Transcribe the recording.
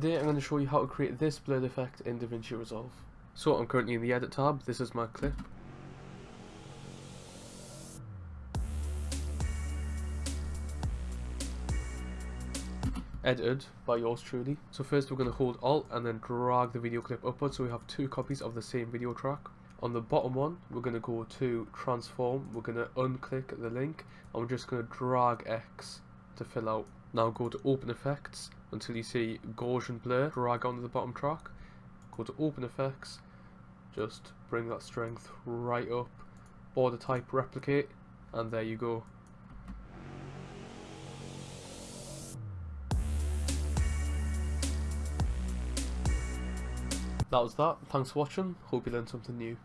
Today I'm going to show you how to create this blurred effect in DaVinci Resolve. So I'm currently in the edit tab, this is my clip. Edited by yours truly. So first we're going to hold Alt and then drag the video clip upwards so we have two copies of the same video track. On the bottom one, we're going to go to transform, we're going to unclick the link and we're just going to drag X to fill out. Now go to open effects until you see Gaussian blur, drag onto the bottom track, go to open effects, just bring that strength right up, border type replicate, and there you go. That was that, thanks for watching, hope you learned something new.